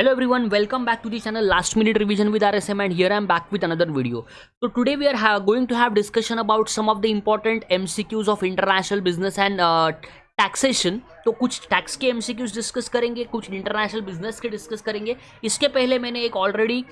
Hello everyone welcome back to the channel last minute revision with R S M and here I am back with another video तो today we are going to have discussion about some of the important MCQs of international business and taxation तो कुछ tax के MCQs discuss करेंगे, कुछ international business के discuss करेंगे। इसके पहले मैंने एक ऑलरेडी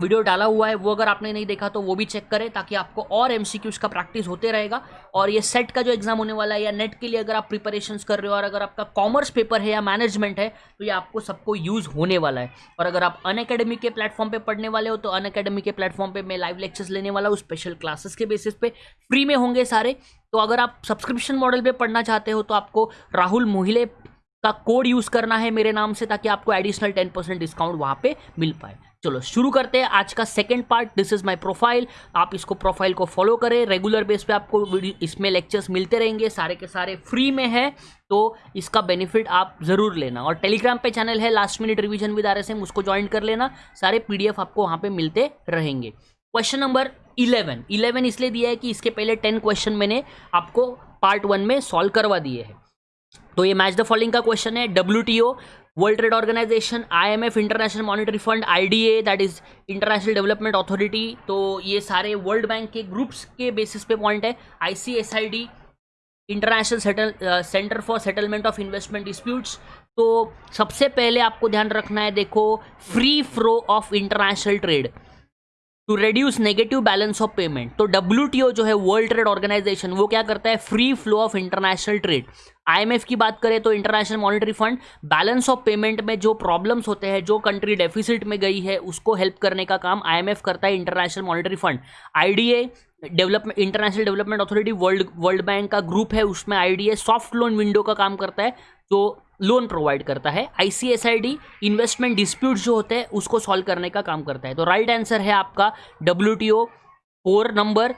वीडियो डाला हुआ है, वो अगर आपने नहीं देखा तो वो भी चेक करें ताकि आपको और एम का प्रैक्टिस होते रहेगा। और ये सेट का जो एग्ज़ाम होने वाला है या नेट के लिए अगर आप प्रिपरेशन कर रहे हो और अगर आपका कॉमर्स पेपर है या मैनेजमेंट है तो ये आपको सबको यूज़ होने वाला है। और अगर आप अन के प्लेटफॉर्म पर पढ़ने वाले हो तो अन के प्लेटफॉर्म पर मैं लाइव लेक्चर्स लेने वाला हूँ स्पेशल क्लासेस के बेसिस पे। फ्री में होंगे सारे। तो अगर आप सब्सक्रिप्शन मॉडल पे पढ़ना चाहते हो तो आपको राहुल मोहिले का कोड यूज़ करना है मेरे नाम से, ताकि आपको एडिशनल टेन परसेंट डिस्काउंट वहाँ पे मिल पाए। चलो, शुरू करते हैं आज का second part this is my profile आप इसको प्रोफ़ाइल को फॉलो करें. रेगुलर बेस पे आपको वीडियो इसमें लेक्चर्स मिलते रहेंगे. सारे के सारे फ्री में है. तो इसका बेनिफिट आप ज़रूर लेना. और टेलीग्राम पे चैनल है. Last minute revision with R उसको ज्वाइन कर लेना. सारे पीडीएफ आपको वहाँ पर मिलते रहेंगे. क्वेश्चन नंबर इलेवन इलेवन इसलिए दिया है कि इसके पहले टेन क्वेश्चन मैंने आपको पार्ट वन में सॉल्व करवा दिए हैं. तो ये मैच द फॉलोइंग का क्वेश्चन है. WTO world trade organisation IMF international monetary fund IDA that is international development authority तो ये सारे वर्ल्ड बैंक के ग्रुप्स के बेसिस पे पॉइंट है। ICSID international settle centre for settlement of investment disputes तो सबसे पहले आपको ध्यान रखना है, देखो free flow of international trade to reduce negative balance of payment तो डब्ल्यूटीओ जो है वर्ल्ड ट्रेड ऑर्गेनाइजेशन वो क्या करता है? Free flow of international trade IMF की बात करें तो international monetary fund balance of payment में जो प्रॉब्लम्स होते हैं, जो कंट्री डेफिसिट में गई है, उसको हेल्प करने का काम आईएमएफ करता है international monetary fund IDA development international development authority world world bank का ग्रुप है, उसमें आईडीए सॉफ्ट लोन विंडो का काम करता है, जो लोन प्रोवाइड करता है। आईसीएसआईडी इन्वेस्टमेंट डिस्प्यूट जो होते हैं, उसको सॉल्व करने का काम करता है। तो राइट right आंसर है आपका WTO four number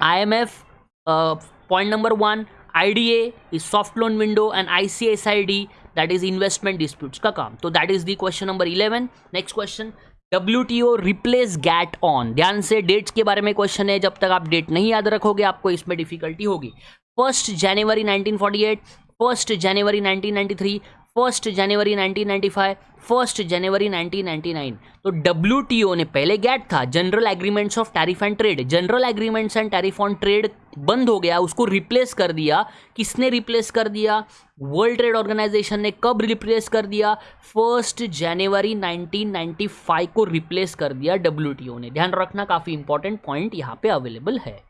IMF point number one I IDA is soft loan window and ICSID that is investment disputes का काम। तो that is the question number eleven next question W T O replace GATT on ध्यान से dates के बारे में question है, जब तक आप डेट नहीं याद रखोगे, आपको इसमें डिफिकल्टी होगी। First January 1948 first January 1993 first January 1995 first January 1999 तो WTO ने पहले गैट था general agreements of tariff and trade general agreements and tariff on trade बंद हो गया, उसको रिप्लेस कर दिया। किसने रिप्लेस कर दिया? वर्ल्ड ट्रेड ऑर्गेनाइजेशन ने कब रिप्लेस कर दिया? फ़र्स्ट जनवरी 1995 को रिप्लेस कर दिया डब्ल्यूटीओ ने। ध्यान रखना, काफ़ी इंपॉर्टेंट पॉइंट यहाँ पे अवेलेबल है।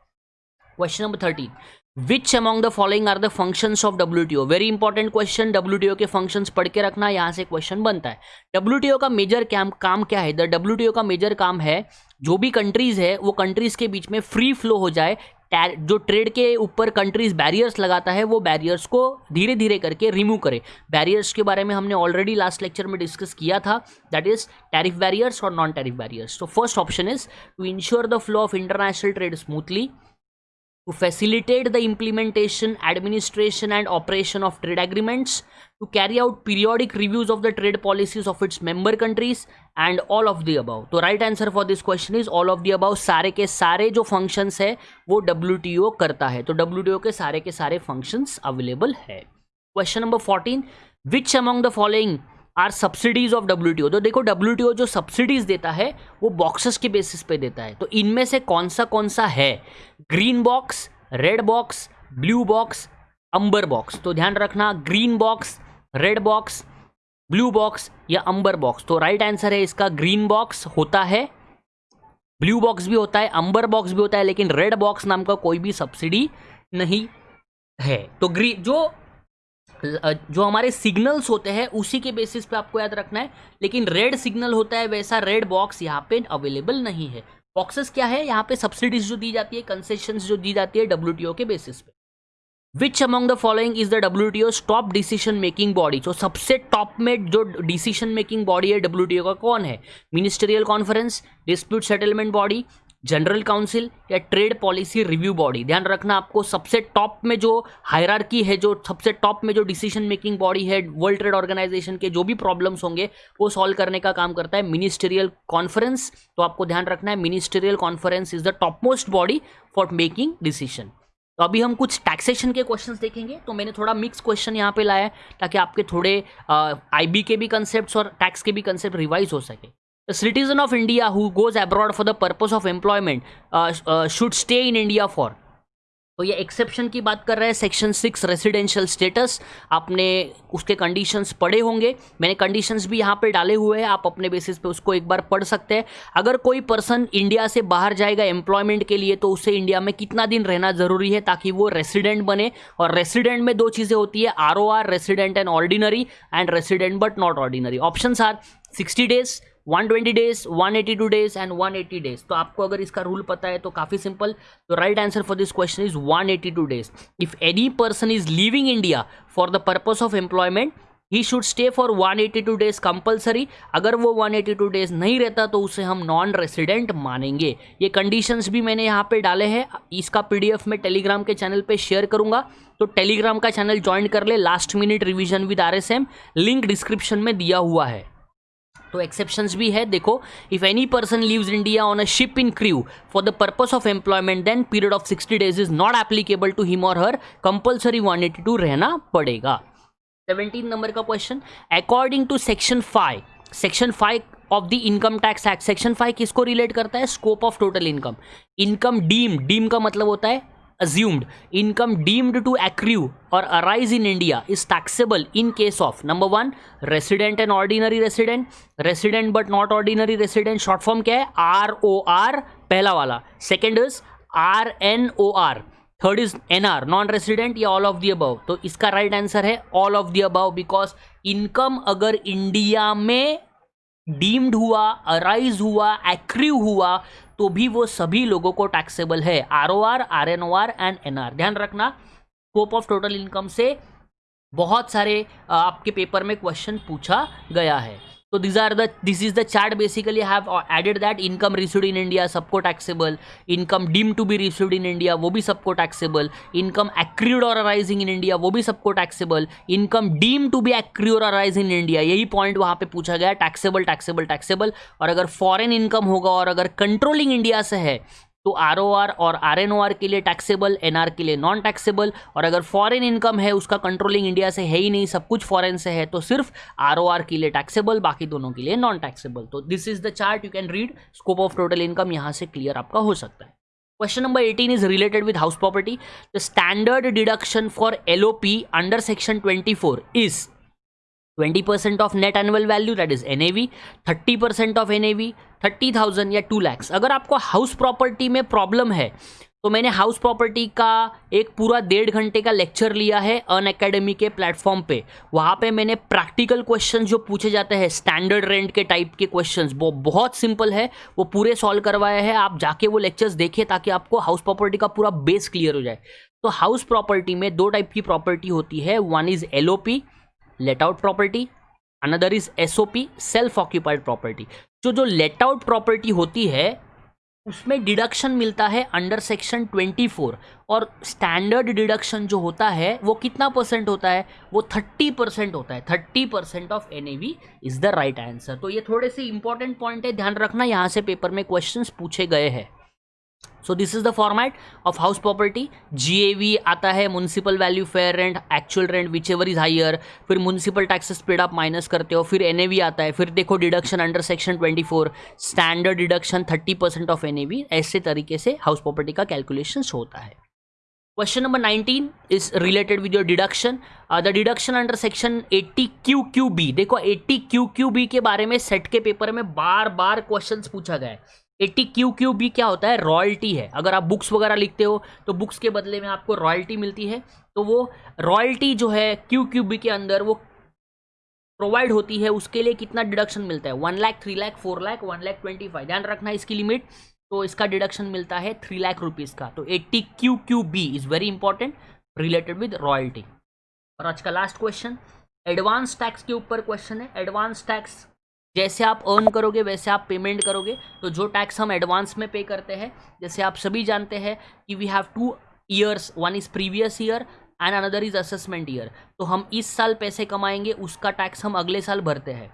Question number thirteen which among the following are the functions of W very important question W के फ़ंक्शंस पढ़ के रखना, यहाँ से क्वेश्चन बनता है। डब्ल्यू टी ओ का मेजर काम काम क्या है? द डब्ल्यू का मेजर काम है, जो भी कंट्रीज़ है, वो कंट्रीज़ के बीच में फ्री फ्लो हो जाए जो ट्रेड के ऊपर कंट्रीज़ बैरियर्स लगाता है, वो बैरियर्स को धीरे धीरे करके रिमूव करे। बैरियर्स के बारे में हमने ऑलरेडी लास्ट लेक्चर में डिस्कस किया था दैट इज़ टैरिफ बैरियर्स और नॉन टैरिफ बैरियर्स तो first option is to ensure the flow of international trade smoothly to facilitate the implementation, administration and operation of trade agreements, to carry out periodic reviews of the trade policies of its member countries and all of the above. तो right answer for this question is all of the above. सारे के सारे जो functions है वो WTO करता है तो WTO के सारे के सारे functions available है Question number 14. Which among the following are subsidies of WTO तो देखो डब्ल्यूटीओ जो सब्सिडीज देता है, वो बॉक्सेस के बेसिस पे देता है। तो इनमें से कौन सा कौन सा है? Green box red box blue box amber box तो ध्यान रखना green box red box blue box या अंबर बॉक्स तो राइट आंसर है इसका ग्रीन बॉक्स होता है ब्लू बॉक्स भी होता है अंबर बॉक्स भी होता है, लेकिन रेड बॉक्स नाम का कोई भी सब्सिडी नहीं है। तो ग्रीन जो जो हमारे सिग्नल्स होते हैं, उसी के बेसिस पे आपको याद रखना है। लेकिन रेड सिग्नल होता है, वैसा रेड बॉक्स यहाँ पे अवेलेबल नहीं है। बॉक्सेस क्या है? यहाँ पे सब्सिडीज जो दी जाती है कंसेशन जो दी जाती है डब्ल्यूटीओ के बेसिस पे। Which among the following is the WTO top decision making body तो सबसे टॉप में जो डिसीज़न मेकिंग बॉडी है डब्ल्यूटीओ का, कौन है? Ministerial conference dispute settlement body general council या ट्रेड पॉलिसी रिव्यू बॉडी। ध्यान रखना, आपको सबसे टॉप में जो हायरार्की है, जो सबसे टॉप में जो डिसीज़न मेकिंग बॉडी है वर्ल्ड ट्रेड ऑर्गेनाइजेशन के जो भी प्रॉब्लम्स होंगे, वो सॉल्व करने का काम करता है मिनिस्टेरियल कॉन्फ्रेंस तो आपको ध्यान रखना है ministerial conference is the top most body for making decision तो अभी हम कुछ टैक्सेशन के क्वेश्चंस देखेंगे। तो मैंने थोड़ा मिक्स क्वेश्चन यहाँ पे लाया है, ताकि आपके थोड़े आईबी के भी कंसेप्ट और टैक्स के भी कंसेप्ट रिवाइज हो सके। Citizen of India who goes abroad for the purpose of employment should stay in India for तो ये एक्सेप्शन की बात कर रहे हैं सेक्शन सिक्स रेसिडेंशियल स्टेटस आपने उसके कंडीशंस पढ़े होंगे। मैंने कंडीशंस भी यहाँ पे डाले हुए हैं। आप अपने बेसिस पे उसको एक बार पढ़ सकते हैं। अगर कोई पर्सन इंडिया से बाहर जाएगा एम्प्लॉयमेंट के लिए तो उसे इंडिया में कितना दिन रहना ज़रूरी है ताकि वो रेसिडेंट बने? और रेसिडेंट में दो चीज़ें होती है R O R resident and ordinary and resident but not ordinary option are sixty days 120 days 182 days and 180 days तो आपको अगर इसका रूल पता है तो काफ़ी सिंपल तो right answer for this question is 182 days if any person is living India for the purpose of employment he should stay for 182 days compulsory अगर वो 182 डेज़ नहीं रहता तो उसे हम नॉन रेसिडेंट मानेंगे. ये कंडीशंस भी मैंने यहाँ पे डाले हैं. इसका पीडीएफ मैं टेलीग्राम के चैनल पे शेयर करूँगा. तो टेलीग्राम का चैनल ज्वाइन कर ले. Last minute revision with RSM link description में दिया हुआ है. तो एक्सेप्शंस भी है। देखो if any person leaves India on a ship in crew for the purpose of employment then period of sixty days is not applicable to him और हर कंपल्सरी वन एटी टू रहना पड़ेगा सेवनटीन नंबर का question according to section five section five of the income tax act section five किसको relate करता है? Scope of total income income deem deem का मतलब होता है assumed income deemed to accrue और arise in India is taxable in case of number one resident and ordinary resident resident but not ordinary resident short form क्या है? R O R पहला वाला. Second is R N O R third is N R non resident या all of the above तो इसका right right answer है all of the above because income अगर India में डीम्ड हुआ अराइज हुआ एक्रीव हुआ तो भी वो सभी लोगों को टैक्सेबल है। R O R R N O R and N R ध्यान रखना स्कोप ऑफ़ टोटल इनकम से बहुत सारे आपके पेपर में क्वेश्चन पूछा गया है। तो this are this is the chart basically have added that income received in India सबको taxable income deem to be received in India वो भी सबको टैक्सेबल इनकम एक्रीड और अराइजिंग इन इंडिया वो भी सबको taxable income deem to be accrue और arise in India यही पॉइंट वहाँ पे पूछा गया टैक्सेबल टैक्सेबल टैक्सेबल और अगर फॉरेन इनकम होगा और अगर कंट्रोलिंग इंडिया से है तो आर ओ आर और आर एन ओ आर के लिए टैक्सेबल एन आर के लिए नॉन टैक्सेबल और अगर फॉरेन इनकम है, उसका कंट्रोलिंग इंडिया से है ही नहीं, सब कुछ फॉरेन से है तो सिर्फ़ आर ओ आर के लिए टैक्सेबल बाकी दोनों के लिए नॉन टैक्सेबल तो this is the chart you can read scope of total income यहाँ से क्लियर आपका हो सकता है. Question number 18 is related with house property the standard deduction for L LOP under section 24 is 20% of net annual value that is NAV 30% of NAV 30,000 या 2 लैक्स। अगर आपको house property में प्रॉब्लम है तो मैंने हाउस प्रॉपर्टी का एक पूरा डेढ़ घंटे का लेक्चर लिया है अन अकेडमी के प्लेटफॉर्म पे। वहाँ पे मैंने प्रैक्टिकल क्वेश्चन जो पूछे जाते हैं स्टैंडर्ड रेंट के टाइप के क्वेश्चंस वो बहुत सिंपल है वो पूरे सॉल्व करवाए हैं। आप जाके वो लेक्चर्स देखिए ताकि आपको हाउस प्रॉपर्टी का पूरा बेस क्लियर हो जाए। तो हाउस प्रॉपर्टी में दो टाइप की प्रॉपर्टी होती है one is LOP let out property another is S O P self occupied property जो जो लेट आउट प्रॉपर्टी होती है, उसमें डिडक्शन मिलता है अंडर सेक्शन 24 और स्टैंडर्ड डिडक्शन जो होता है, वो कितना परसेंट होता है? वो 30 परसेंट होता है। 30 percent of NAV is the right answer तो ये थोड़े से इंपॉर्टेंट पॉइंट है, ध्यान रखना, यहाँ से पेपर में क्वेश्चंस पूछे गए हैं। So this is the format of house property जी आता है municipal value fair rent actual rent whichever is higher फिर म्यूनसिपल टैक्सेस पेड आप माइनस करते हो, फिर एन आता है, फिर देखो deduction under section 24 standard deduction 30 percent of NAV ऐसे तरीके से हाउस प्रॉपर्टी का कैलकुलेशन होता है. Question number 19 is related with your deduction the deduction under section 80 Q Q B देखो 80 क्यू क्यू बी के बारे में सेट के पेपर में बार बार क्वेश्चंस पूछा गया है. एट्टी क्यू क्यू बी क्या होता है? रॉयल्टी है। अगर आप बुक्स वगैरह लिखते हो तो बुक्स के बदले में आपको रॉयल्टी मिलती है। तो वो रॉयल्टी जो है क्यू क्यू बी के अंदर, वो प्रोवाइड होती है, उसके लिए कितना डिडक्शन मिलता है? One lakh, three lakh, four lakh, one lakh twenty five. ध्यान रखना इसकी लिमिट। तो इसका डिडक्शन मिलता है थ्री लाख रुपीज़ का। तो eighty Q Q B is very important related with royalty और आज का लास्ट क्वेश्चन एडवांस टैक्स के ऊपर क्वेश्चन है। एडवांस टैक्स जैसे आप अर्न करोगे, वैसे आप पेमेंट करोगे। तो जो टैक्स हम एडवांस में पे करते हैं, जैसे आप सभी जानते हैं कि we have two years one is previous year and another is assessment year तो हम इस साल पैसे कमाएँगे, उसका टैक्स हम अगले साल भरते हैं।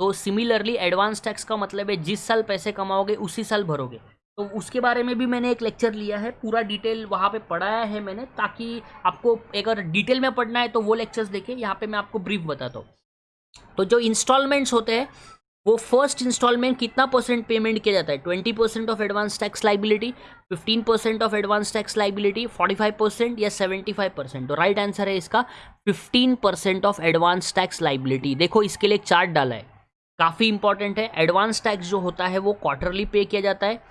तो सिमिलरली एडवांस टैक्स का मतलब है, जिस साल पैसे कमाओगे, उसी साल भरोगे। तो उसके बारे में भी मैंने एक लेक्चर लिया है, पूरा डिटेल वहाँ पे पढ़ाया है मैंने, ताकि आपको अगर डिटेल में पढ़ना है तो वो लेक्चर्स देखें यहाँ पे मैं आपको ब्रीफ बताता हूँ। तो जो इंस्टॉलमेंट्स होते हैं, वो फ़र्स्ट इंस्टॉलमेंट कितना परसेंट पेमेंट किया जाता है? Twenty percent of advance tax liability fifteen percent of advance tax liability forty five percent या सेवेंटी फाइव परसेंट तो राइट आंसर है इसका fifteen percent of advance tax liability देखो, इसके लिए एक चार्ट डाला है। काफ़ी इंपॉर्टेंट है। एडवांस टैक्स जो होता है, वो क्वार्टरली पे किया जाता है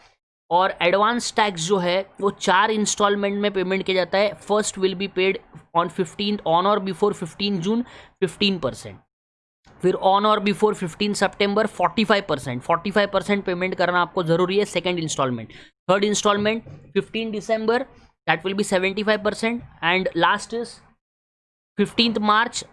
और एडवांस टैक्स जो है, वो चार इंस्टॉलमेंट में पेमेंट किया जाता है। First will be paid on fifteen on और before fifteen June fifteen percent फिर ऑन और before fifteen September forty five percent forty percent payment करना आपको ज़रूरी है second installment third installment fifteen December that will be seventy five percent and last is fifteenth March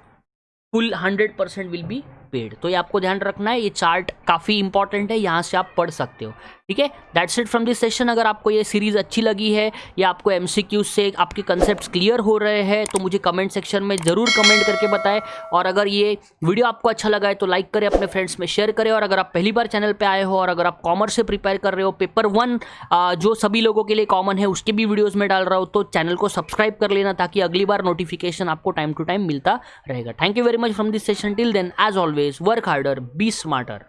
full hundred percent will be paid तो ये आपको ध्यान रखना है, ये चार्ट काफ़ी इंपॉर्टेंट है, यहाँ से आप पढ़ सकते हो. ठीक है? That's it from this session अगर आपको ये सीरीज़ अच्छी लगी है या आपको एमसीक्यू से आपके कंसेप्ट क्लियर हो रहे हैं तो मुझे कमेंट सेक्शन में ज़रूर कमेंट करके बताएँ। और अगर ये वीडियो आपको अच्छा लगा है तो लाइक करें, अपने फ्रेंड्स में शेयर करें। और अगर आप पहली बार चैनल पर आए हो और अगर आप कॉमर्स से प्रिपेयर कर रहे हो पेपर वन जो सभी लोगों के लिए कॉमन है, उसके भी वीडियोज़ में डाल रहा हूँ तो चैनल को सब्सक्राइब कर लेना ताकि अगली बार नोटिफिकेशन आपको टाइम टू टाइम मिलता रहेगा। Thank you very much from this session till then as always work harder be smarter